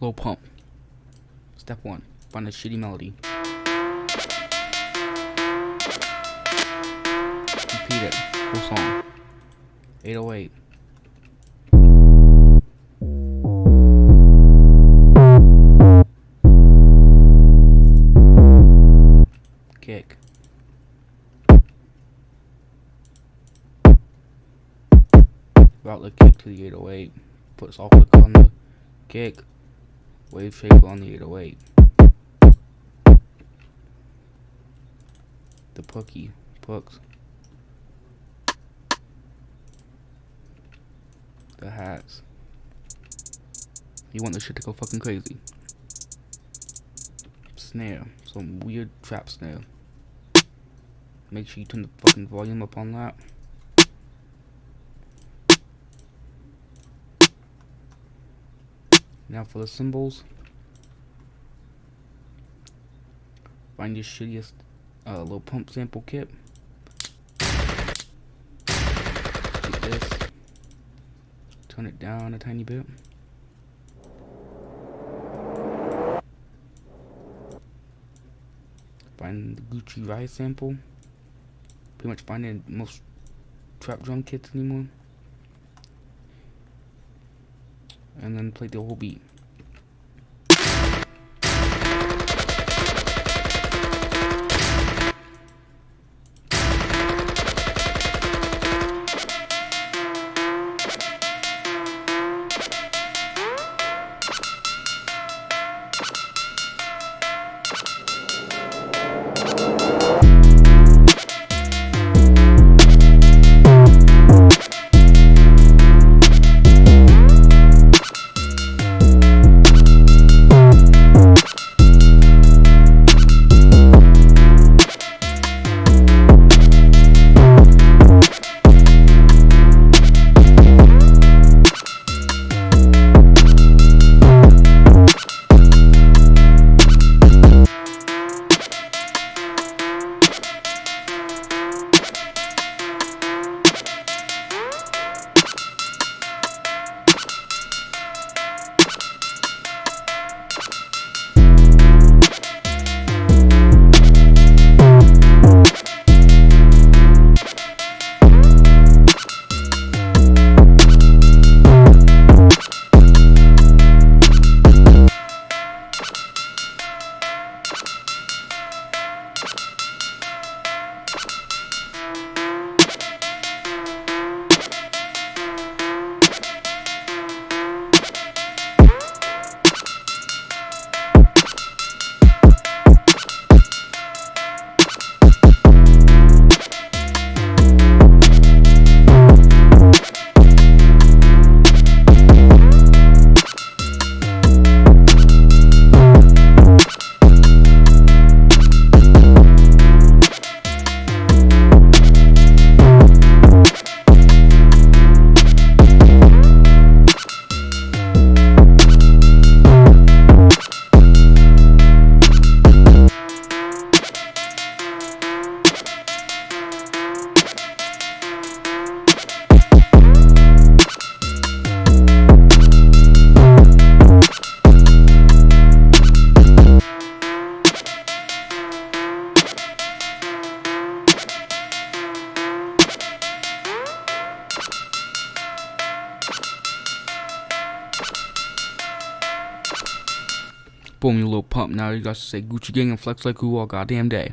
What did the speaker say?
Lil Pump. Step one. Find a shitty melody. Repeat it. Whole song. 808. Kick. Route the kick to the 808. Put soft click on the kick. Wave shape on the 808. The pookie. Pooks. The hats. You want this shit to go fucking crazy. Snare. Some weird trap snare. Make sure you turn the fucking volume up on that. Now for the cymbals. Find your shittiest uh, Lil Pump sample kit. Take this. Turn it down a tiny bit. Find the Gucci Riot sample. Pretty much find it in most trap drum kits anymore. And then play the whole beat. Boom, you Lil Pump. Now you got to say Gucci Gang and flex like who all goddamn day.